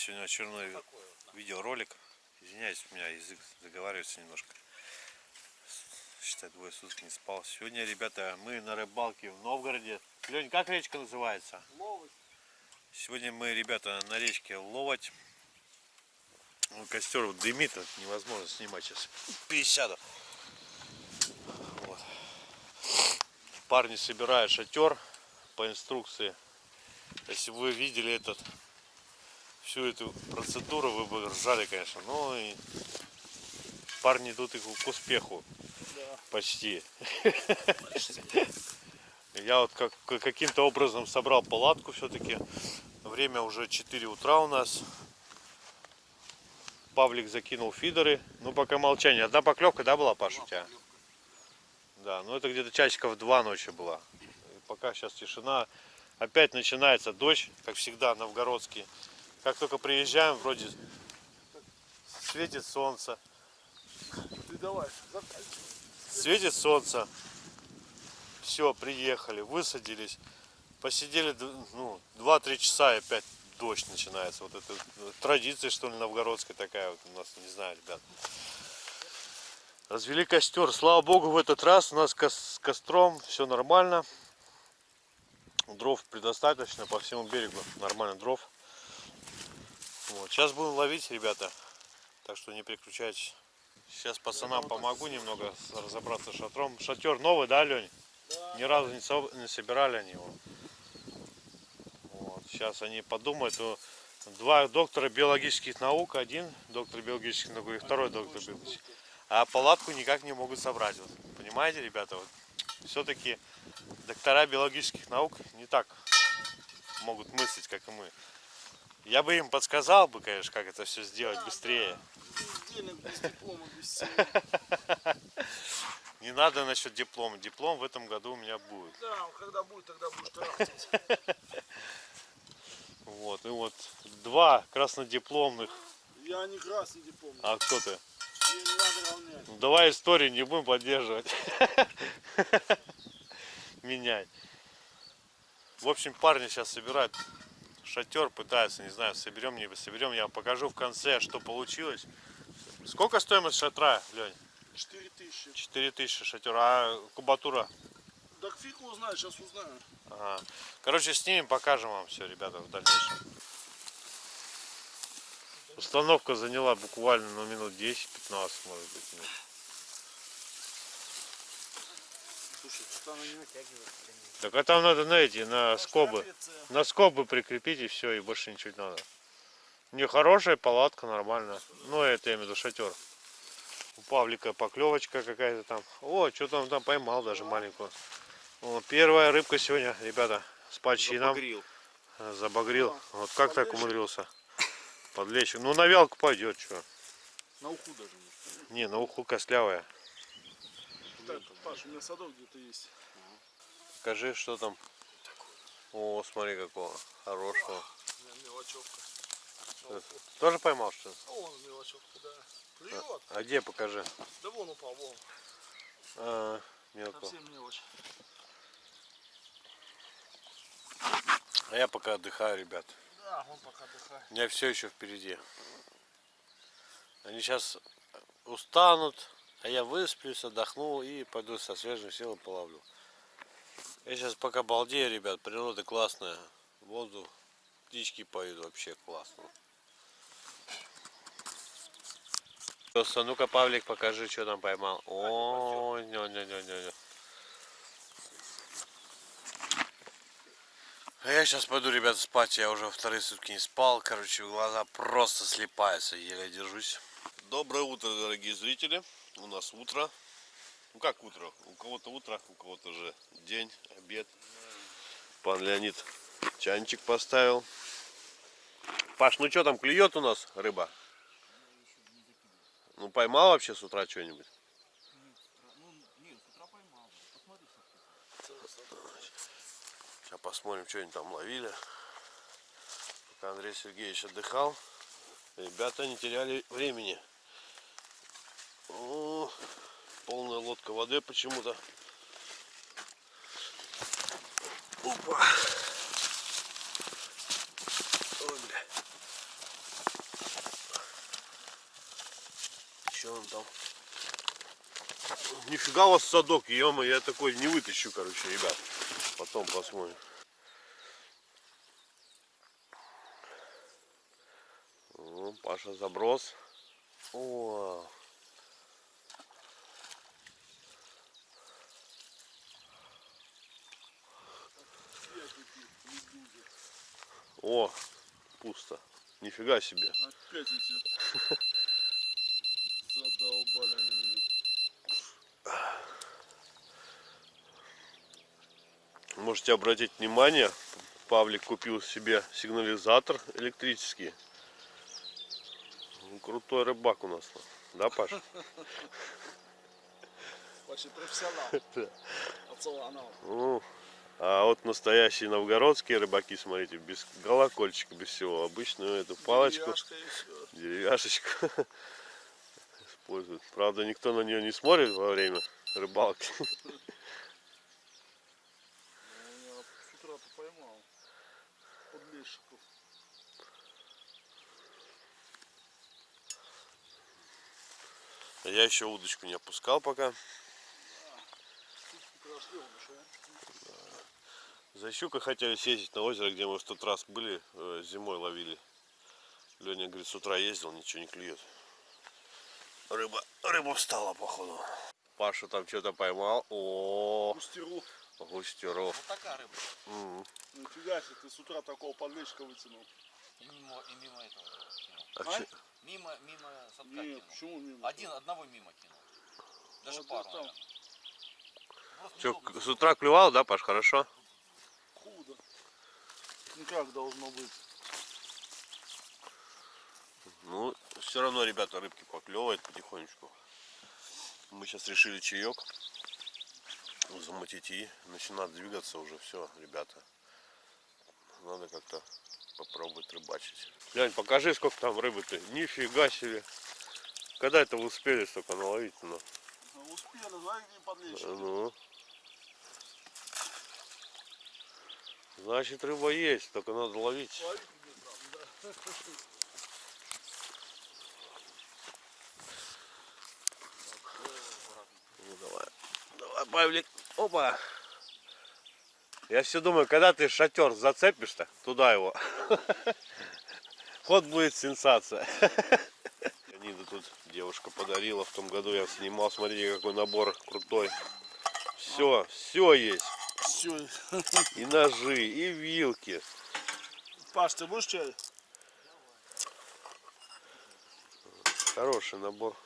Сегодня очередной видеоролик. Извиняюсь, у меня язык заговаривается немножко. Считай, двое суток не спал. Сегодня, ребята, мы на рыбалке в Новгороде. Лень, как речка называется? Ловоть. Сегодня мы, ребята, на речке Ловоть. Ну, костер дымит, невозможно снимать сейчас. 50. Вот. Парни собирают шатер по инструкции. Если вы видели этот всю эту процедуру, вы бы ржали, конечно. Но и парни идут их к успеху. Да. Почти. Я вот как, каким-то образом собрал палатку все-таки. Время уже 4 утра у нас. Павлик закинул фидеры. Ну, пока молчание. Одна поклевка, да, была, Паша, у тебя? Да, ну это где-то часиков два ночи была. И пока сейчас тишина. Опять начинается дождь, как всегда, новгородский. Как только приезжаем, вроде светит солнце. Ты давай, заканчивай. Светит солнце. Все, приехали, высадились. Посидели ну, 2-3 часа и опять дождь начинается. Вот это традиция, что ли, новгородская такая вот у нас, не знаю, ребят. Развели костер. Слава богу, в этот раз у нас с костром все нормально. Дров предостаточно по всему берегу. Нормально дров. Вот. Сейчас будем ловить, ребята. Так что не переключайтесь. Сейчас пацанам помогу немного разобраться с шатром. Шатер новый, да, Лень? Да. Ни разу не, со... не собирали они его. Вот. Сейчас они подумают. Два доктора биологических наук, один доктор биологических наук и второй доктор биологических. А палатку никак не могут собрать. Вот. Понимаете, ребята? Вот. Все-таки доктора биологических наук не так могут мыслить, как и мы. Я бы им подсказал бы, конечно, как это все сделать да, быстрее. Да. Денег без диплома, без всего. Не надо насчет диплома. Диплом в этом году у меня будет. Да, когда будет, тогда будешь трахать. Вот, и вот два краснодипломных. Я не красный диплом. А кто ты? Ну, давай историю не будем поддерживать. Менять. В общем, парни сейчас собирают шатер, пытаются, не знаю, соберем, не соберем. Я вам покажу в конце, что получилось. Сколько стоимость шатра, Лень? 4 тысячи. 4 тысячи шатер. А кубатура? Так фиг узнаю, сейчас узнаю. Ага. Короче, снимем, покажем вам все, ребята, в дальнейшем. Установка заняла буквально ну, минут 10-15, может быть. Минут. Слушай, что она не натягивается. Так а там надо на эти, на скобы. На скобы прикрепить и все, и больше ничего не надо. Не хорошая палатка, нормально. Ну, это я имею в виду шатер. У Павлика поклевочка какая-то там. О, что там там поймал даже маленькую. О, первая рыбка сегодня, ребята, с почином. Забагрил. Забагрил. Вот как так умудрился? Подлечь. Ну, на вялку пойдет, что. На уху даже. Не, на уху костлявая. Паш, у меня садок где-то есть. Покажи, что там. О, смотри какого. Хорошего. Мелочевка. Тоже поймал что ли? А вон мелочевка, да. Клюет. А где покажи? Да вон упал, вон. А, мелко. Совсем мелочь. А я пока отдыхаю, ребят. Да, он пока отдыхает. У меня все еще впереди. Они сейчас устанут, а я высплюсь, отдохну и пойду со свежим силой половлю. Я сейчас пока балдею, ребят, природа классная. Воздух, птички поют, вообще классно. Ну-ка, Павлик, покажи, что там поймал. О, не, не, не, не, не. А я сейчас пойду, ребята, спать. Я уже вторые сутки не спал. Короче, глаза просто слепаются. Еле держусь. Доброе утро, дорогие зрители. У нас утро. Ну как утро? У кого-то утро, у кого-то уже день, обед. Пан Леонид чайничек поставил. Паш, ну что там, клюет у нас рыба? Ну поймал вообще с утра что-нибудь? Сейчас посмотрим, что они там ловили. Пока Андрей Сергеевич отдыхал, ребята не теряли времени. Полная лодка воды почему-то. Опа. Ой, бля. Что он там? Нифига у вас садок, -мо, я такой не вытащу, короче, ребят. Потом посмотрим. О, Паша заброс. О, о, пусто. Нифига себе. Опять эти. Задолбали они меня. Можете обратить внимание, Павлик купил себе сигнализатор электрический. Ну, Крутой рыбак у нас. Да, Паша? Почти профессионал. Пацанал. А вот настоящие новгородские рыбаки, смотрите, без колокольчика, без всего. Обычную эту палочку, деревяшечку используют. Правда, никто на нее не смотрит во время рыбалки. Ну, я еще удочку не опускал пока. Нашел. За щукой хотели съездить на озеро, где мы в тот раз были, э, зимой ловили. Леня говорит, с утра ездил, ничего не клюет. Рыба, рыба встала, походу. Паша там что-то поймал. О, Пустеру. густеров. Вот такая рыба. М. Нифига себе, ты с утра такого подлещика вытянул. И мимо, и мимо этого кинул. А А? Мимо, мимо садка Нет, кинул. почему мимо? Один, одного мимо кинул. Даже Вот пару, к- с утра клювал, да, Паш, хорошо? Худо. Ну как должно быть? Ну, все равно, ребята, рыбки поклевывают потихонечку. Мы сейчас решили чаек замутить и начинать двигаться уже все, ребята. Надо как-то попробовать рыбачить. Лень, покажи, сколько там рыбы-то. Нифига себе. Когда это вы успели столько наловить? Ну, Ну, Успели, знаешь, где подлещик? ну. Значит, рыба есть, только надо ловить. Ловить. Ну, давай. Давай, Павлик. Опа. Я все думаю, когда ты шатер зацепишь-то, туда его. Вот будет сенсация. Нида тут девушка подарила. В том году я снимал. Смотрите, какой набор крутой. Все, все есть. Все. И ножи, и вилки. Паш, ты будешь чай? Хороший набор.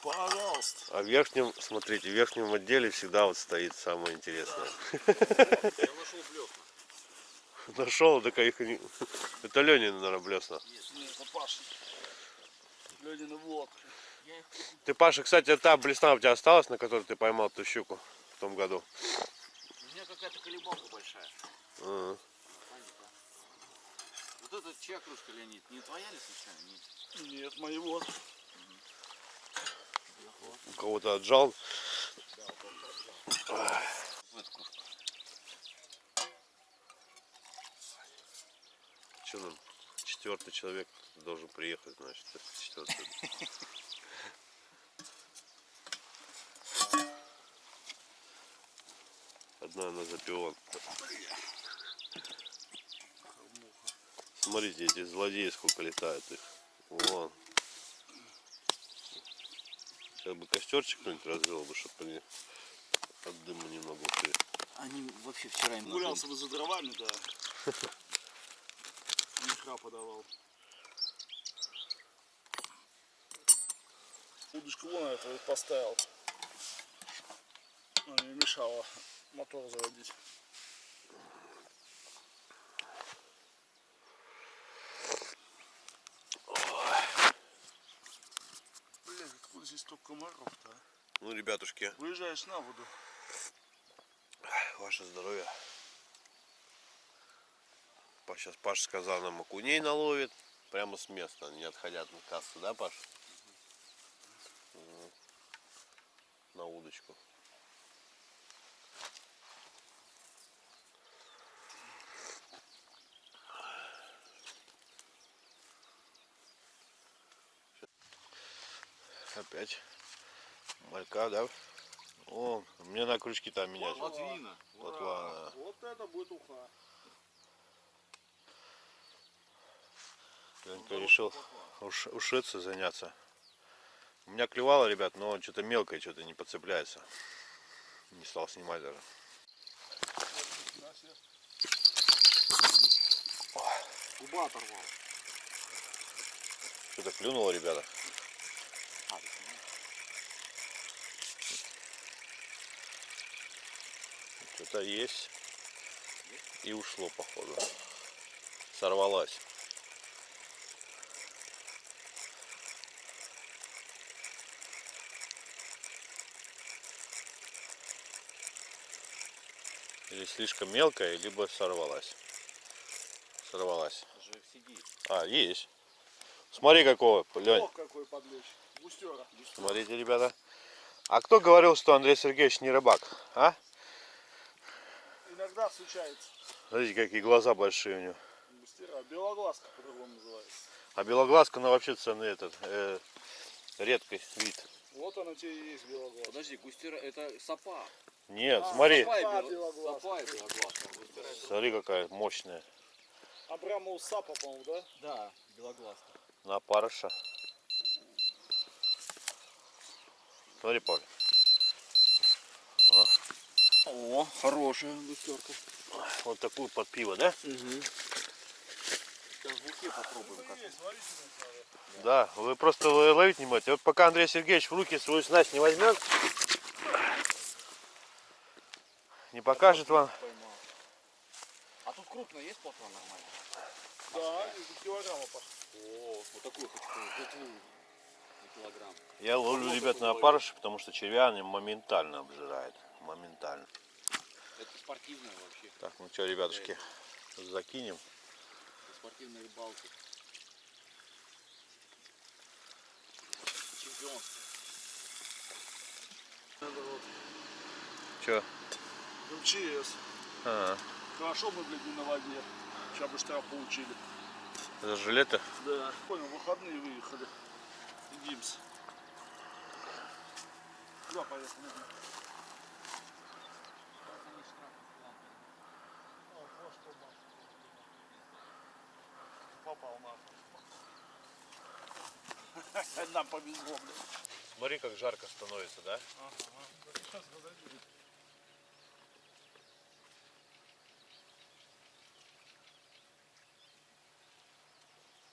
Пожалуйста. А в верхнем, смотрите, в верхнем отделе всегда вот стоит самое интересное. Я нашел блесна. Нашел, так их не... Это Ленин, наверное, блесна. Нет, это Паша. Я их Ты, Паша, кстати, та блесна у тебя осталась, на которой ты поймал ту щуку в том году? У меня какая-то колебалка большая. Ага. Паника. Вот это чья кружка, Леонид? Не твоя ли случайно? Нет. Нет, моего. У кого-то отжал. В эту кружку. Что нам? Четвертый человек должен приехать, значит, четвертый. Она запион. Смотрите, эти злодеи сколько летают их. Вон. Сейчас бы костерчик кто-нибудь развел бы, чтобы они от дыма немного ушли. Они вообще вчера им Гулялся бы за дровами, да. Мешка подавал. Удочку вон это вот поставил. Она мне мешала мотор заводить. Блин, откуда здесь столько комаров-то? а? Ну, ребятушки, Выезжаешь на воду. Ваше здоровье. Сейчас Паша сказал нам окуней наловит. Прямо с места, не отходя от кассы, да, Паш? Мгм. На удочку. Опять малька, да? О, мне на крючки там менять. Латвина. Вот ладно. Вот это будет уха. Ленька решил уш, ушиться заняться. У меня клевало, ребят, но что-то мелкое, что-то не подцепляется. Не стал снимать даже. Губа оторвал. Что-то клюнуло, ребята. Что-то есть. И ушло, походу. Сорвалась. Или слишком мелкая, либо сорвалась. Сорвалась. А, есть. Смотри какого, Лень. Какой подлечь. Смотрите, ребята. А кто говорил, что Андрей Сергеевич не рыбак? А? Иногда случается. Смотрите, какие глаза большие у него. Густера. Белоглазка по-другому называется. А белоглазка, ну вообще ценный этот, э, редкий вид. Вот она тебе и есть белоглазка. Подожди, густера это сапа. Нет, А, смотри, Сапа и белоглазка. Сапа и белоглазка. Густера это- смотри какая мощная. Абрамов Сапа, по-моему, да? Да, белоглазка. На парыша. Смотри, Павел. О, хорошая густерка. Вот такую под пиво, да? Угу. Сейчас в попробуем как. Да, вы просто ловить не можете. Вот пока Андрей Сергеевич в руки свою снасть не возьмет, не покажет вам. А тут крупно есть плотва нормально? Да, из килограмма пошел. О, вот такую хочу килограмм. Я ловлю, ребят, на опарыша, потому что червя они моментально обжирает. Моментально. Это спортивная вообще. Так, ну что, ребятушки, закинем. Для спортивной рыбалки. Чемпионство. Это вот Че? МЧС. А, Хорошо мы, блядь, не на воде. Сейчас бы штраф получили. это жилеты? Да. Понял, выходные выехали. И Гимс. Куда поехали? Попал нахуй. Нам повезло, блядь. Смотри, как жарко становится, да? Сейчас подожди.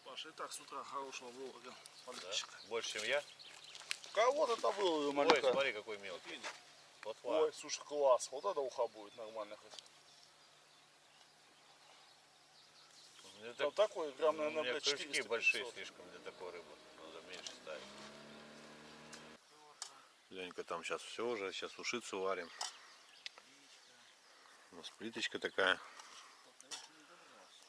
Паша, и так с утра хорошего вылога. Подальщик. Больше, чем я? Кого-то там выловил Ой, смотри, какой мелкий. Вот Ой, слушай, класс. Вот это уха будет нормально хоть. Это, Там такой грамм, наверное, блядь, крючки 400 большие 500. слишком для такой рыбы. Надо меньше ставить. Ленька там сейчас все уже, сейчас ушицу варим. У нас плиточка такая.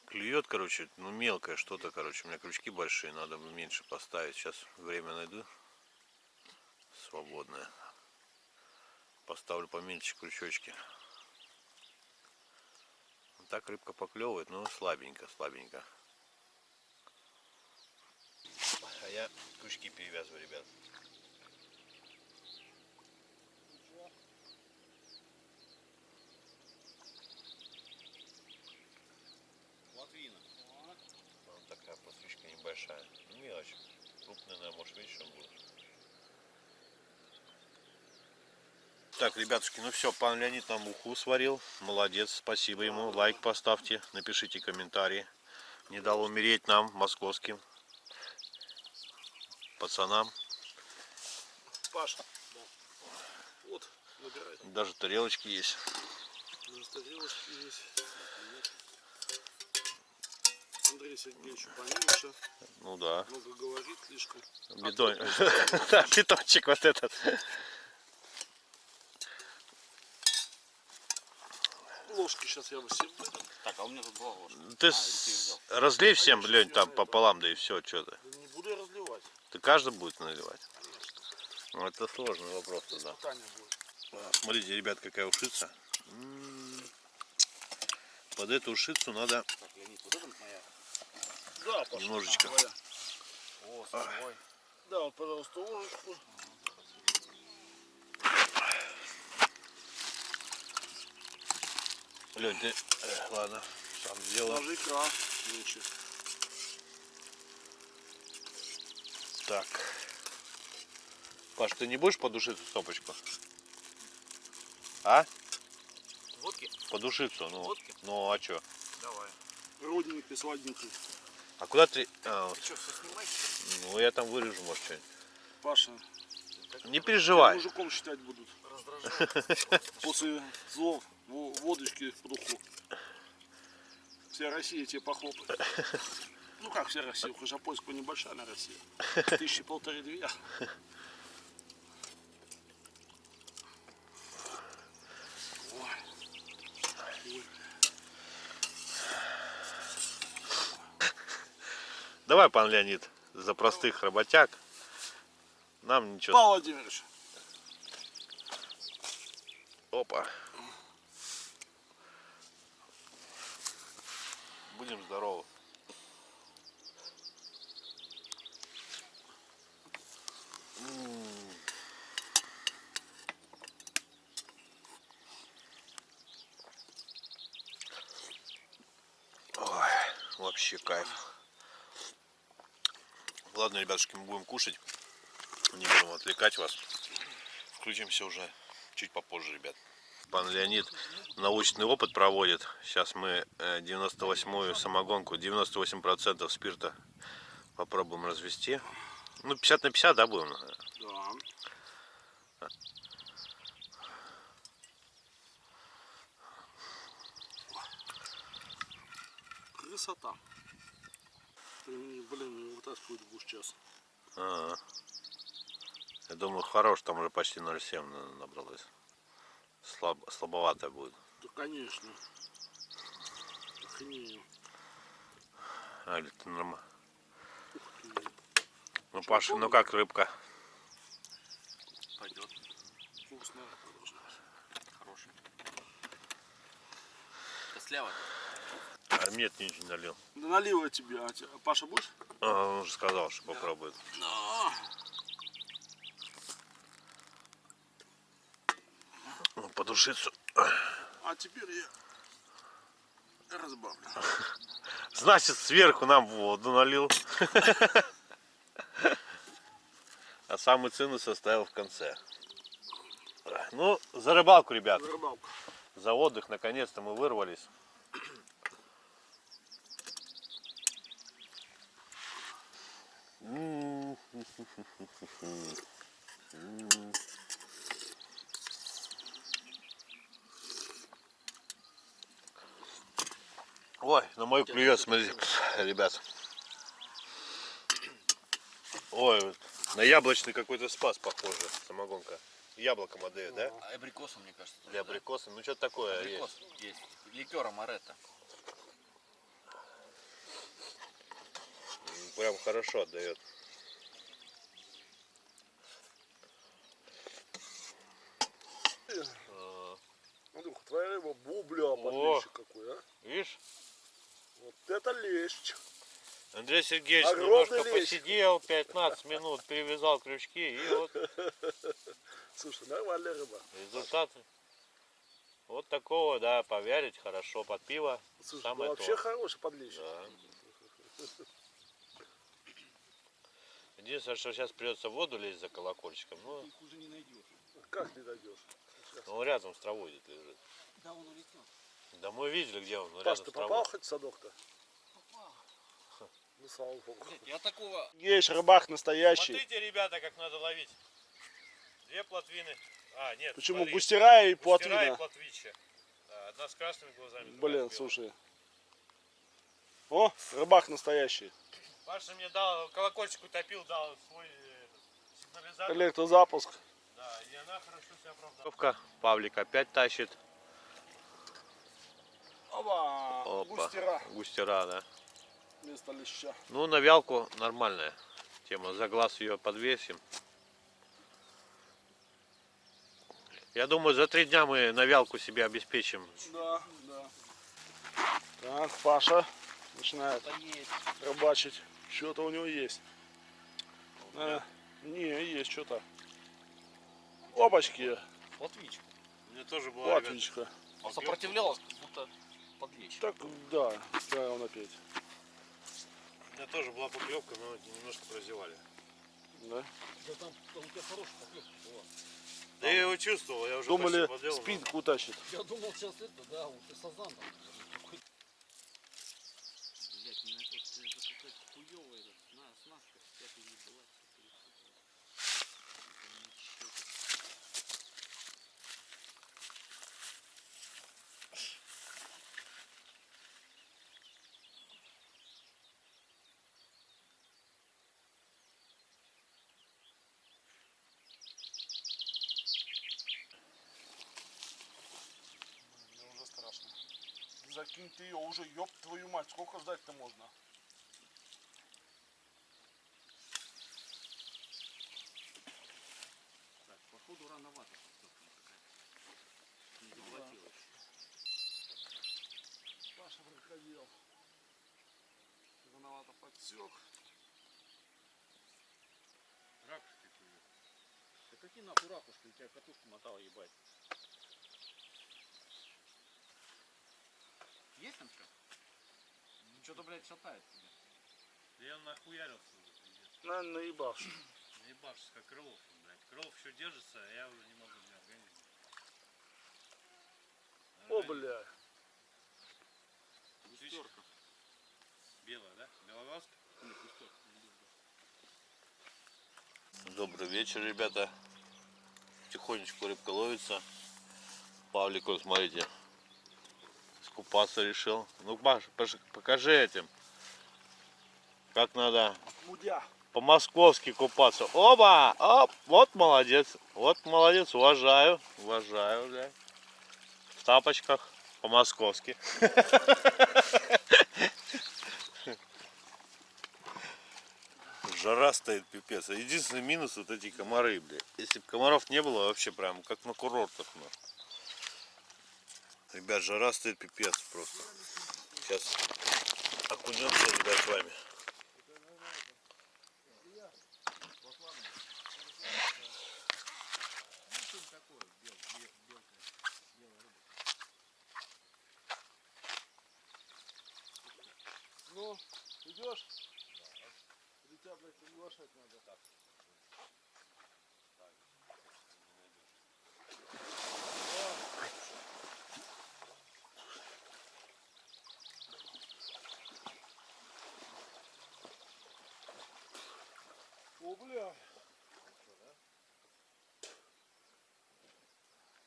Клюет, короче, ну мелкое что-то, короче. У меня крючки большие, надо бы меньше поставить. Сейчас время найду. Свободное. Поставлю поменьше крючочки. Так рыбка поклевывает, но слабенько, слабенько. А я крючки перевязываю, ребят. Латвина. Вот такая посвечка небольшая. Ну, Мелочь. Крупная, наверное, может вечером будет. Так, ребятушки, ну все, пан Леонид нам уху сварил. Молодец, спасибо ему. Лайк поставьте, напишите комментарии. Не дал умереть нам, московским пацанам. Паша. Вот, набирай. Даже тарелочки есть. Даже тарелочки есть. Андрей Сергеевич поменьше. Ну да. Много говорит слишком. Бидон. Да, питончик вот этот. Ложки сейчас я бы выдам. Так, а у меня тут два ложки. Ты А, с- ты разлей всем, Лень, там пополам, да и все, что то Да Не буду я разливать. Ты каждый будет наливать? Ну, это сложный вопрос тогда. Испытание будет. А, Смотрите, ребят, какая ушица. М. Под эту ушицу надо Так, Леонид, вот это моя. Да, Немножечко. О, а. Да, вот, пожалуйста, ложечку. Лень, ты... Э, ладно, сам сделаю. Ложи крас лучше. Так. Паш, ты не будешь подушить эту стопочку? А? Водки? Подушиться, ну. Водки? Ну, а чё? Давай. Родненький, сладенький. А куда ты... а, вот, Ты что, все снимаешь? ну, я там вырежу, может, что-нибудь. Паша, Не переживай. мужиком считать будут. После злов во- водочки в духу. Вся Россия тебе похлопает. Ну как вся Россия? Хожапольская небольшая на Россия. Тысячи полторы-две. Давай, пан Леонид, за простых работяг. Нам ничего. Павел Владимирович, Опа. Будем здоровы. Ой, вообще кайф. Ладно, ребятушки, мы будем кушать. Не будем отвлекать вас. Включимся уже чуть попозже, ребят. Пан Леонид научный опыт проводит. Сейчас мы э, 98-ю самогонку, 98% спирта попробуем развести. Ну, 50 на 50, да, будем? да. Красота. Ты, блин, не вытаскивать будешь сейчас. Ага. Я думаю, хорош, там уже почти 0,7 на- набралось. Слаб, слабовато будет. Да, конечно. Охренею. А, или ты нормально? Ух ты. Ну, Паша, ну как рыбка? Пойдет. Вкусно. должно быть. Хороший. Косляво. А нет, ничего не налил. Да налил я тебе. А те- Паша будешь? А, он уже сказал, что попробует. Да. Ну, подушицу. А теперь я разбавлю. Значит, сверху нам воду налил. А самый цену составил в конце. Ну, за рыбалку, ребят. За рыбалку. За отдых, наконец-то мы вырвались. М. М. Ой, на мою клюет, смотрите, ребят. Ой, вот на яблочный какой-то спас похоже, самогонка. Яблоком отдает, да? А абрикосом, мне кажется. тоже, Для да? абрикоса. Ну, что-то такое Абрикос есть. есть. Ликер амаретто. М, Прям хорошо отдает. Андрюха, твоя рыба бубля, подлещик какой, а? Видишь? Вот это лещ. Андрей Сергеевич Огромный немножко лещ. посидел, 15 минут, перевязал крючки, и вот Слушай, нормальная рыба. результаты. Вот такого, да, повярить хорошо под пиво. Слушай, Самое ну вообще то. хороший подлещик. Да. Единственное, что сейчас придется в воду лезть за колокольчиком, ну, Их уже не найдешь. Как не дойдешь? Он рядом с травой где-то лежит. Да, он улетел. Да мы видели, где он, Паш, ты попал хоть в садок-то? Попал. Ну, слава богу. Блядь, я такого... Есть рыбак настоящий. Смотрите, ребята, как надо ловить. Две плотвины. А, нет, Почему? смотри. Густера и Густера и плотвина. Да, одна с красными глазами. Блин, слушай. О, рыбак настоящий. Паша мне дал, колокольчик утопил, дал свой этот, сигнализатор. Электрозапуск. Да, и она хорошо себя оправдала. Павлик опять тащит. Опа, Опа. густера Густера, да. вместо леща. Ну, на вялку нормальная тема. За глаз ее подвесим. Я думаю, за три дня мы на вялку себе обеспечим. Да, да. Так, Паша начинает рыбачить. Что-то у него есть. А, не, есть что-то. Опачки, Латвичка. У меня тоже была, ребят, латвичка. Он сопротивлялся. это подлечь. Так, да, правильно напеть. У меня тоже была поклевка, но немножко прозевали. Да? Да там, там у тебя хорошая поклевка была. Да я его чувствовал, я уже Думали, спинку утащит. Я думал сейчас это, да, вот и сазан там. Блять, не на тот, это какая-то хуёвая эта сна- снастка, вся перебилась. Мне уже страшно. Закинь ты ее уже, ёб твою мать, сколько ждать-то можно? Так, походу рановато. Не заплатила еще. Паша крокодил. Рановато подсек. Ракушки клюют. Да какие нахуй ракушки, у тебя катушку мотала ебать. Есть там что? Что-то, блядь, шатает тебя. Да я нахуярился уже, пиздец. Наверное, наебавший. Наебавшись, как Крылов, блядь. Крылов еще держится, а я уже не могу, у меня организм. О, бля. Густерка. Белая, да? Белоглазка? Нет, густерка. Добрый вечер, ребята. Тихонечку рыбка ловится. Павлик, вот смотрите, скупаться решил. Ну, Паш, покажи этим, как надо по-московски купаться. Оба! Оп! Вот молодец. Вот молодец. Уважаю. Уважаю, бля. В тапочках по-московски. Жара стоит пипец. А Единственный минус вот эти комары, бля. Если бы комаров не было, вообще прям как на курортах. Ну. Ребят, жара стоит пипец просто. Сейчас окунемся, ребят, с вами. Ну, идешь? Или тебя, блядь, приглашать надо? Так. О, бля.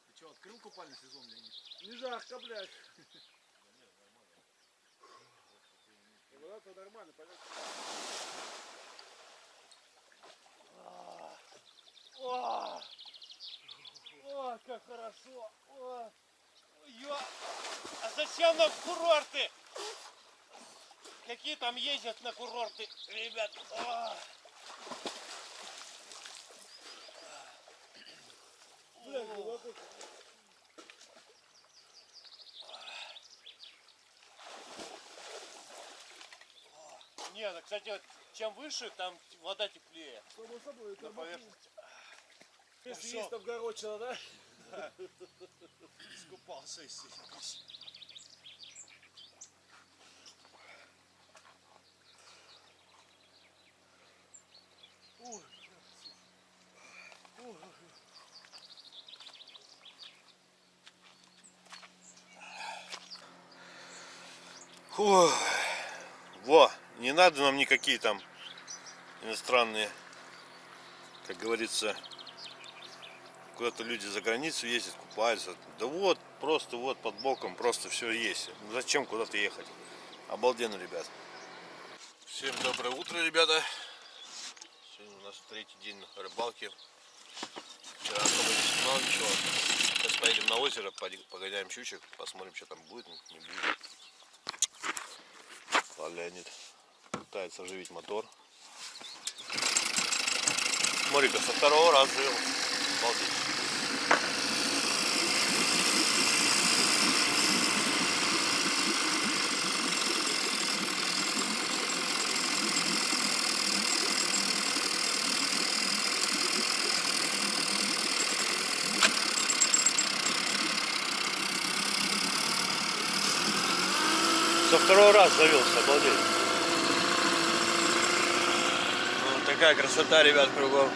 Ты что, открыл купальный сезон, Леонид? Не жарко, блядь. Вода-то нормально, понятно. О, о, как хорошо. О, Ё... А зачем нам курорты? Какие там ездят на курорты, ребят? А. блядь, глубоко. Не, ну, кстати, чем выше, там вода теплее Само собой, это на поверхности. Если Всё. есть там горочина, да? Искупался и сидишь. Ой, ой, Фу. Во, не надо нам никакие там иностранные, как говорится, куда-то люди за границу ездят, купаются. Да вот, просто вот под боком, просто все есть. Зачем куда-то ехать? Обалденно, ребят. Всем доброе утро, ребята. Сегодня у нас третий день на рыбалке. Вчера особо не снимал ничего. Сейчас поедем на озеро, погоняем щучек, посмотрим, что там будет, не будет. Леонид пытается оживить мотор. Смотри-ка, со второго раза живем. Обалдеть. со второго раз завелся, обалдеть. Ну, такая красота, ребят, кругом.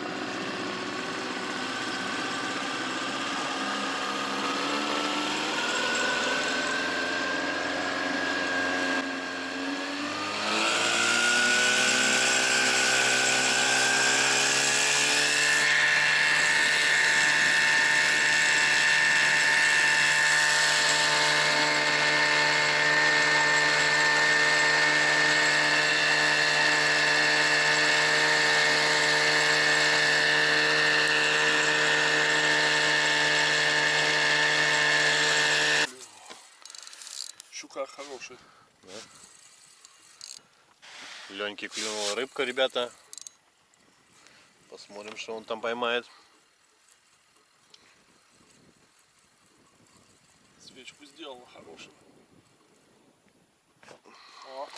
Щука хороший. Леньки клюнула рыбка, ребята. Посмотрим, что он там поймает. Свечку сделала хорошую. О,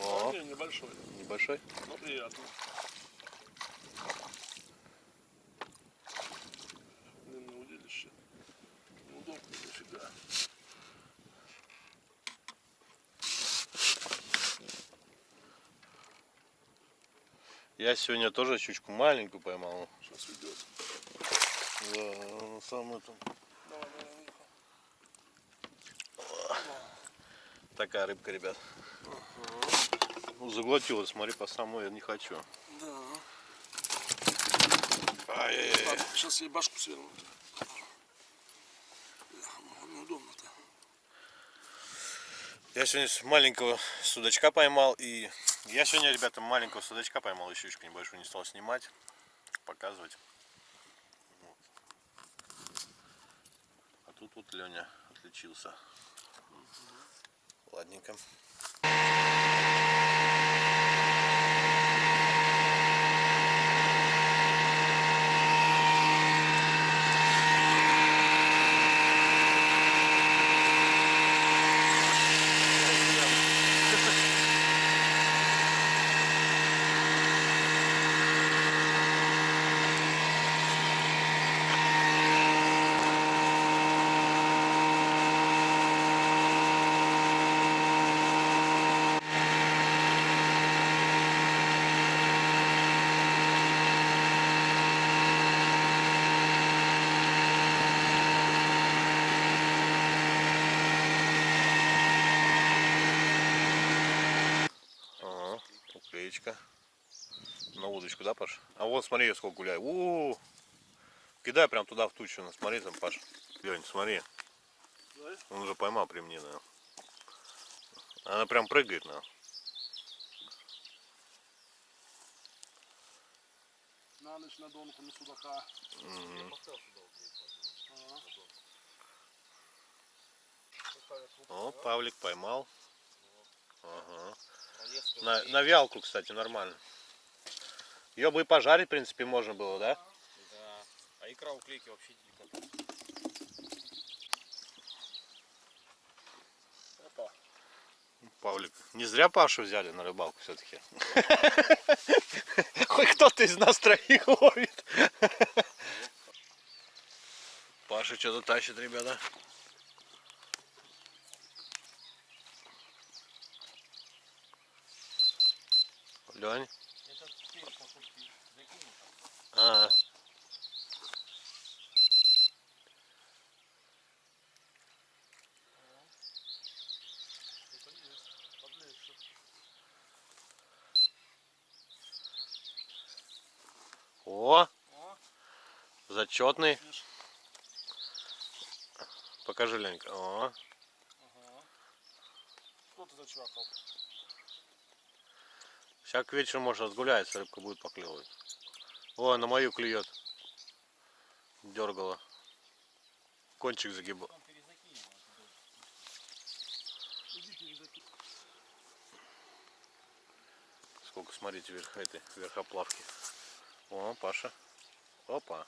О, не, небольшой, небольшой. но приятно. Я сегодня тоже щучку маленькую поймал. Сейчас уйдет. Да, на самом этом. Давай, давай, Миха. Такая рыбка, ребят. Ну, заглотила, смотри, по самой я не хочу. Да. Ай-яй-яй. Ладно, сейчас ей башку свернут. Бляха, ну, Неудобно-то. Я сегодня маленького судачка поймал и я сегодня, ребята, маленького судачка поймал, еще небольшую не стал снимать, показывать. Вот. А тут вот Леня отличился. Ладненько. Ага, уклеечка. На удочку, да, Паш? А вот смотри, сколько гуляю. У, -у, -у. Кидай прям туда в тучу. Ну, смотри там, Паш. Лень, смотри. Он уже поймал при мне, да. Она прям прыгает, на. На ночь на донку, на судака. О, Павлик поймал. Ага. На, на вялку, кстати, нормально. Ее бы и пожарить, в принципе, можно было, да? Да. А икра уклейки вообще деликатес. Опа. Павлик. Не зря Пашу взяли на рыбалку все-таки. Хоть кто-то из нас троих ловит. Паша что-то тащит, ребята. Лень. А, о, зачетный. Покажи, Ленька. О, Что ты зачвакал? сейчас к вечеру может разгуляется, рыбка будет поклевывать. О, на мою клюет. Дергала. Кончик загибал. Сколько, смотрите, вверх этой верхоплавки. О, Паша. Опа.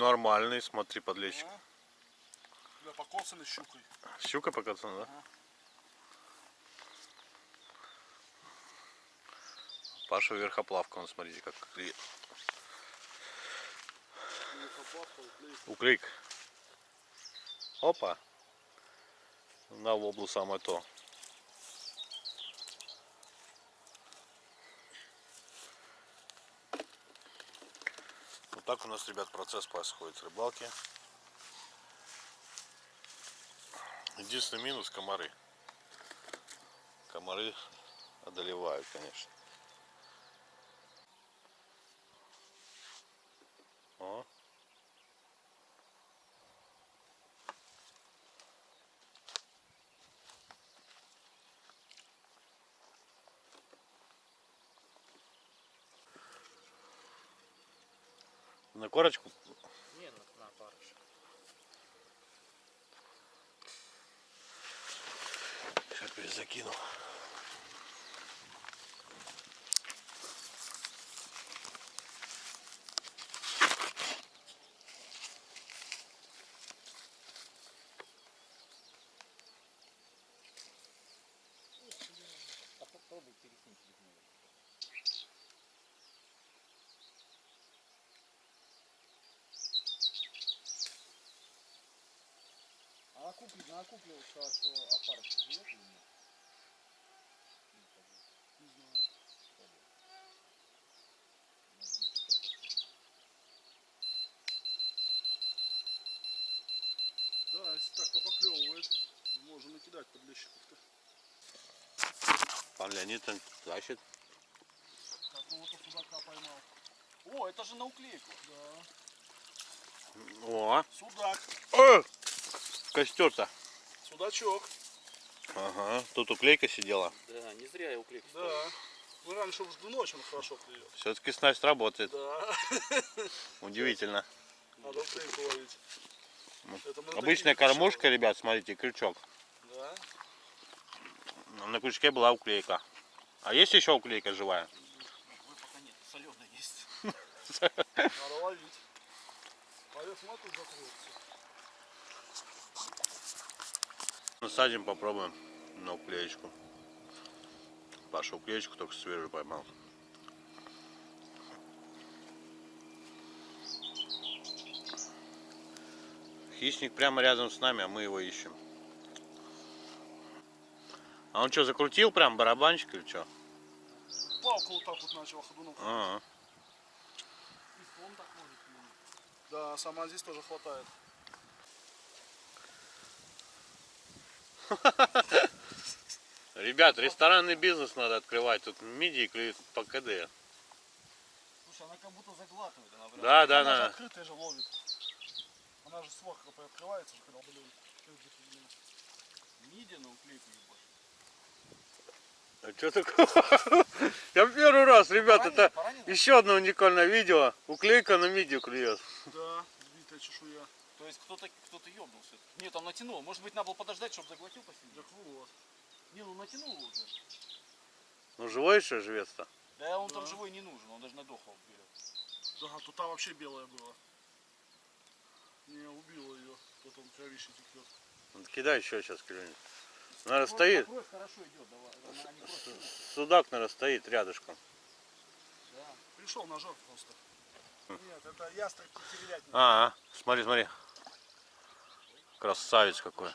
Нормальный, смотри, подлещик. А? Да, покоцаны щукой. Щука покатана, да? Ага. Паша верхоплавка, он смотрите, как клеит. Уклейк. Опа. На воблу самое то. Вот так у нас, ребят, процесс происходит рыбалки. Единственный минус комары. Комары одолевают, конечно. О. На корочку Не, на, на парыш. Сейчас перезакину. Накуплил, накуплил, что, что опарыш клюет или нет? Не знаю. Да, если так попоклевывает, можно накидать подлещиков-то. Пан Леонид он тащит. Какого-то судака поймал. О, это же на уклейку. Да. О, Судак. О! костер-то. Судачок. Ага, тут уклейка сидела. Да, не зря я уклейку. Да. Ну раньше уж ночи он хорошо клюет. Все-таки снасть работает. Да. Удивительно. Надо уклейку ловить. На Обычная кормушка, ребят, смотрите, крючок. Да. На крючке была уклейка. А есть еще уклейка живая? Ой, пока нет, соленая есть. Надо ловить. Пойдет смотри, закроется. Насадим, попробуем на уклеечку. Паша уклеечку только свежую поймал. Хищник прямо рядом с нами, а мы его ищем. А он что, закрутил прям барабанчик или что? Палку вот так вот начал ходуном. Он так ловит. Да, сама здесь тоже хватает. Ребят, ресторанный бизнес надо открывать. Тут мидии клюют по КД. Слушай, она как будто заглатывает. Она прям... Да, да, Она же да. открытая же ловит. Она же сверху открывается, же, когда блин. Мидия на уклейку ебашь. А что такое? Я первый раз, ребят, Поранил, это поранил? еще одно уникальное видео. Уклейка на мидию клюет. Да, битая чешуя. То есть кто-то кто-то ёбнулся. Нет, там натянул. Может быть, надо было подождать, чтобы заглотил посильнее. Так вот. Не, ну натянул уже. Ну живой еще живец-то. Да он Да. там живой не нужен, он даже на дохлого берет. Да, тут там вообще белая была. Не, убила ее. Потом кровище текет. Ну, Кидай еще сейчас клюнет. Наверное, стоит. Кровь хорошо идет, давай. Она. Судак, наверное, стоит рядышком. Да. Пришел ножок просто. Нет, это ястреб тетеревятник. А, а, смотри, смотри. Красавец какой.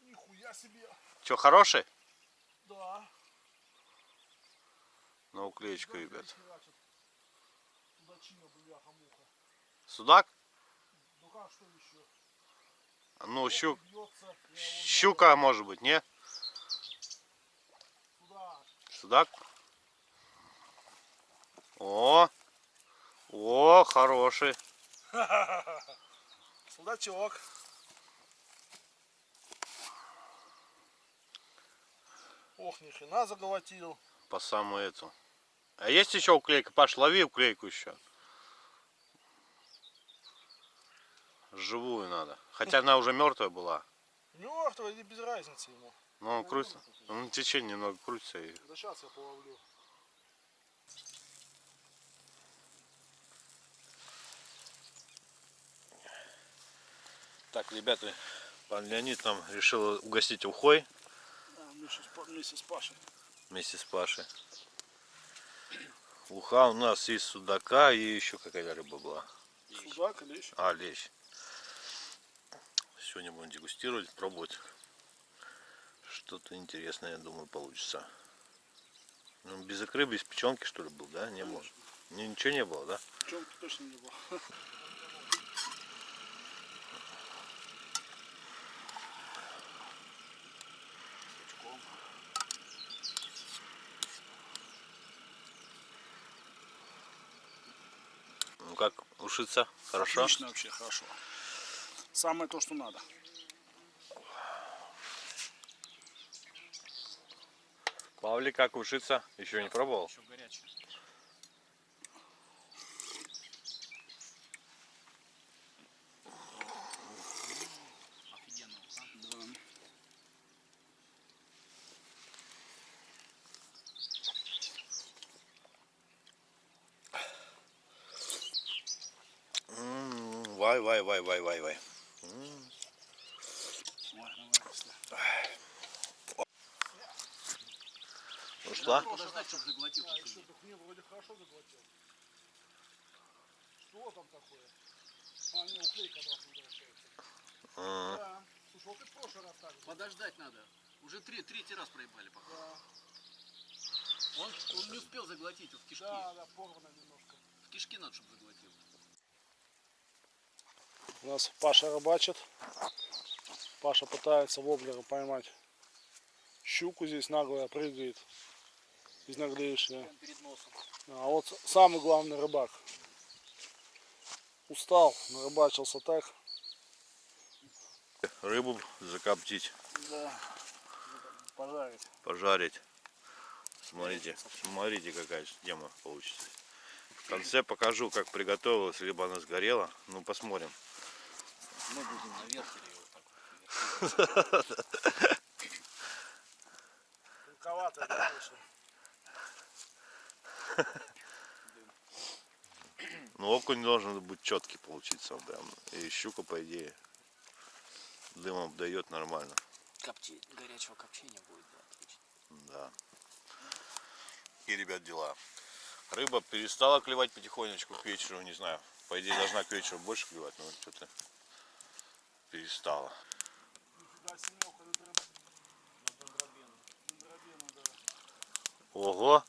Нихуя себе. Че, хороший? Да. На уклеечку, ребят. Судак? Ну как, что еще? Ну, щук. Щука, может быть, не? Сюда. Судак? О! О, хороший. Судачок. Ох, ни хрена заголотил. По самую эту. А есть еще уклейка? Паш, лови уклейку еще. Живую надо. Хотя она уже мертвая была. Мертвый или без разницы ему. Ну, он крутится. Он течение немного крутится Да сейчас я половлю. Так, ребята, пан Леонид нам решил угостить ухой Да, вместе с, Пашей. вместе с Пашей. Уха у нас из судака и еще какая-то рыба была. Судак или еще? А, лещ. Сегодня будем дегустировать, пробовать. Что-то интересное, я думаю, получится. Ну, без икры, без печенки, что ли, был, да? Не было. Ни- Ничего не было, да? Пчелки точно не было. Ну как, ушиться? Хорошо? Отлично вообще, хорошо. Самое то, что надо. Павлик, как ушиться? Еще не пробовал? Еще горячий. Офигенно. а? М, Вай, вай, вай, вай, вай, вай. Ой, давай, если. Ушла? Подождать, чтобы заглотил. А, еще мне вроде хорошо заглотил. Что там такое? А, не, уклейка обратно возвращается. М, Да. Слушай, вот ты в прошлый раз так же. Подождать надо. Уже три, третий раз проебали пока. Да, Он, он не успел заглотить, в кишки. да, да, порвано немножко. В кишки надо, чтобы заглотил. У нас Паша рыбачит. Паша пытается воблера поймать. Щуку здесь наглая прыгает. Из наглейшая. Прям перед носом. А вот самый главный рыбак. Устал, нарыбачился так. Рыбу закоптить, Да. Пожарить. пожарить. Смотрите, смотрите, какая тема получится. В конце покажу, как приготовилась, либо она сгорела. Ну, посмотрим. Мы будем наверх или вот так. Тонковатая, конечно. Ну, окунь должен быть четкий получиться. Прям. И щука, по идее, дымом обдает нормально. Копти... Горячего копчения будет, да, отлично. Да. И, ребят, дела. Рыба перестала клевать потихонечку к вечеру, не знаю. По идее, должна к вечеру больше клевать, но что-то перестала. Ого!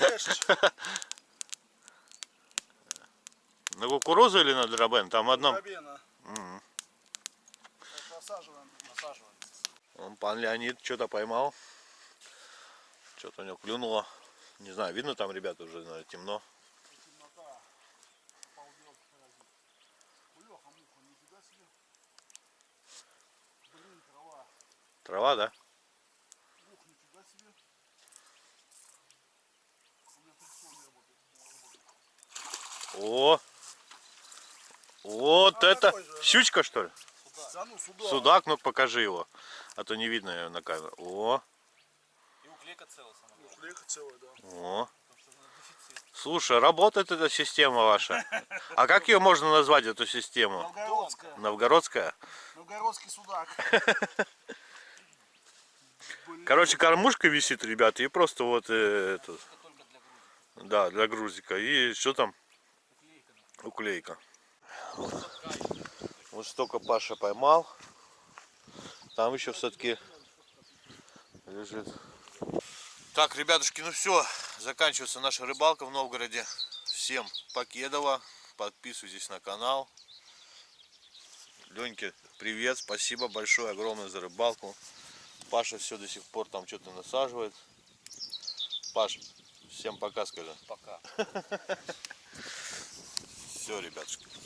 Лещ. На кукурузу или на дробен? Там одном. Так, Насаживаем, насаживаем. Вон Пан Леонид что-то поймал. Что-то у него клюнуло. Не знаю, видно там, ребята, уже наверное, темно. Темнота. Полдел паразит. Бляха, муха, нифига себе. Блин, трава. Трава, да? Ух, нифига себе. У меня прицел работает. О! Вот А, это же, щучка, что ли? Да ну сюда. Судак, ну покажи его. А то не видно её на камеру. О, И уклейка целая сама. Флейка целая, да. о. Слушай, работает эта система ваша. А как ее можно назвать, эту систему? Новгородская. Новгородская? Новгородский судак. Короче, кормушка висит, ребята, и просто вот э, это, да, для грузика. И что там? Уклейка. Вот столько Паша поймал. Там еще все-таки лежит. Так, ребятушки, ну все, заканчивается наша рыбалка в Новгороде. Всем покедова. Подписывайтесь на канал. Леньке, привет, спасибо большое, огромное за рыбалку. Паша все до сих пор там что-то насаживает. Паш, всем пока скажи. Пока. Все, ребятушки.